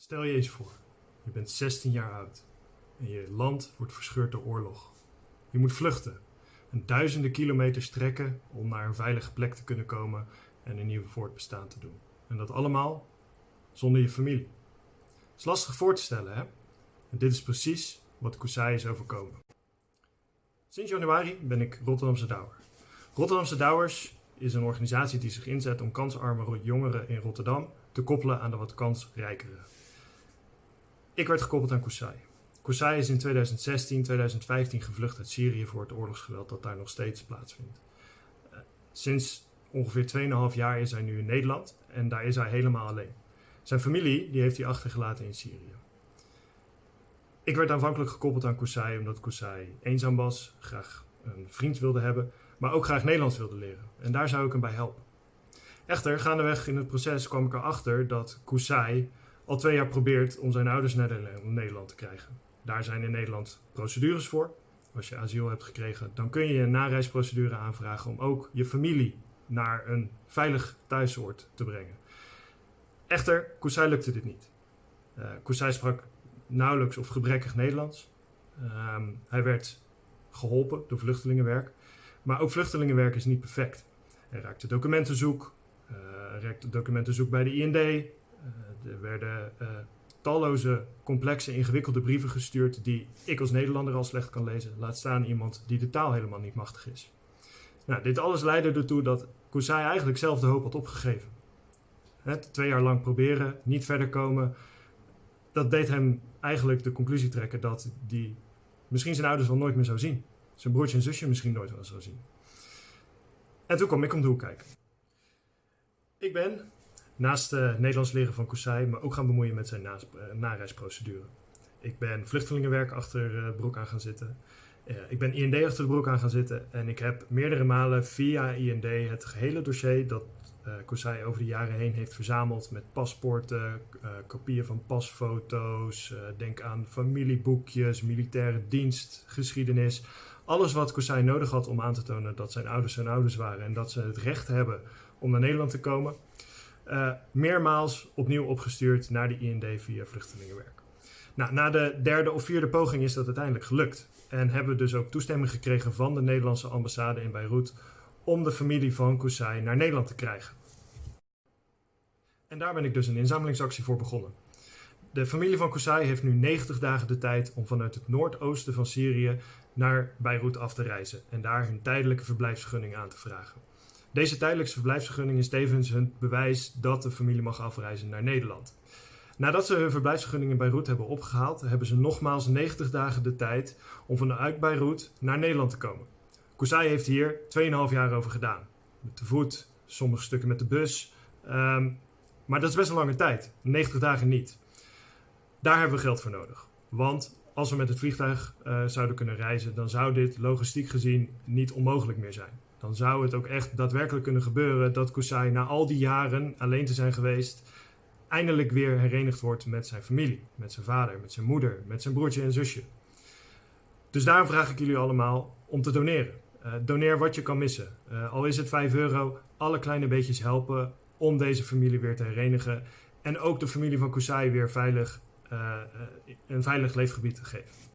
Stel je eens voor, je bent 16 jaar oud en je land wordt verscheurd door oorlog. Je moet vluchten en duizenden kilometers trekken om naar een veilige plek te kunnen komen en een nieuw voortbestaan te doen. En dat allemaal zonder je familie. Het is lastig voor te stellen, hè? En dit is precies wat Kusai is overkomen. Sinds januari ben ik Rotterdamse Douwer. Rotterdamse Douwers is een organisatie die zich inzet om kansarme jongeren in Rotterdam te koppelen aan de wat kansrijkere. Ik werd gekoppeld aan Kusai. Kusai is in 2016, 2015 gevlucht uit Syrië voor het oorlogsgeweld dat daar nog steeds plaatsvindt. Eh, sinds ongeveer 2,5 jaar is hij nu in Nederland en daar is hij helemaal alleen. Zijn familie die heeft hij achtergelaten in Syrië. Ik werd aanvankelijk gekoppeld aan Kusai omdat Kusai eenzaam was, graag een vriend wilde hebben, maar ook graag Nederlands wilde leren. En daar zou ik hem bij helpen. Echter, gaandeweg in het proces kwam ik erachter dat Kusai al twee jaar probeert om zijn ouders naar Nederland te krijgen. Daar zijn in Nederland procedures voor. Als je asiel hebt gekregen, dan kun je een nareisprocedure aanvragen om ook je familie naar een veilig thuisoord te brengen. Echter, Kusai lukte dit niet. Uh, sprak nauwelijks of gebrekkig Nederlands. Uh, hij werd geholpen door vluchtelingenwerk. Maar ook vluchtelingenwerk is niet perfect. Er raakte documentenzoek, uh, er raakte documentenzoek bij de IND. Uh, er werden uh, talloze complexe, ingewikkelde brieven gestuurd die ik als Nederlander al slecht kan lezen. Laat staan iemand die de taal helemaal niet machtig is. Nou, dit alles leidde ertoe dat Kusai eigenlijk zelf de hoop had opgegeven. Het twee jaar lang proberen, niet verder komen. Dat deed hem eigenlijk de conclusie trekken dat hij misschien zijn ouders wel nooit meer zou zien. Zijn broertje en zusje misschien nooit wel zou zien. En toen kwam ik om de hoek kijken. Ik ben naast uh, Nederlands leren van Kusai me ook gaan bemoeien met zijn na nareisprocedure. Ik ben vluchtelingenwerk achter uh, broek aan gaan zitten. Ik ben IND achter de broek aan gaan zitten. En ik heb meerdere malen via IND het gehele dossier dat uh, over de jaren heen heeft verzameld met paspoorten, kopieën van pasfoto's, denk aan familieboekjes, militaire dienst, geschiedenis. Alles wat Kusai nodig had om aan te tonen dat zijn ouders zijn ouders waren en dat ze het recht hebben om naar Nederland te komen uh, meermaals opnieuw opgestuurd naar de IND via vluchtelingenwerk. Nou, na de derde of vierde poging is dat uiteindelijk gelukt. En hebben we dus ook toestemming gekregen van de Nederlandse ambassade in Beirut om de familie van Kusai naar Nederland te krijgen. En daar ben ik dus een inzamelingsactie voor begonnen. De familie van Kusai heeft nu 90 dagen de tijd om vanuit het noordoosten van Syrië naar Beirut af te reizen en daar hun tijdelijke verblijfsvergunning aan te vragen. Deze tijdelijke verblijfsvergunning is tevens hun bewijs dat de familie mag afreizen naar Nederland. Nadat ze hun verblijfsvergunning in Beirut hebben opgehaald, hebben ze nogmaals 90 dagen de tijd om vanuit Beirut naar Nederland te komen. Kusai heeft hier 2,5 jaar over gedaan. Met de voet, sommige stukken met de bus. Um, maar dat is best een lange tijd. 90 dagen niet. Daar hebben we geld voor nodig. Want als we met het vliegtuig uh, zouden kunnen reizen, dan zou dit logistiek gezien niet onmogelijk meer zijn dan zou het ook echt daadwerkelijk kunnen gebeuren dat Kusai na al die jaren alleen te zijn geweest, eindelijk weer herenigd wordt met zijn familie, met zijn vader, met zijn moeder, met zijn broertje en zusje. Dus daarom vraag ik jullie allemaal om te doneren. Uh, doneer wat je kan missen. Uh, al is het 5 euro, alle kleine beetjes helpen om deze familie weer te herenigen. En ook de familie van Kusai weer veilig, uh, een veilig leefgebied te geven.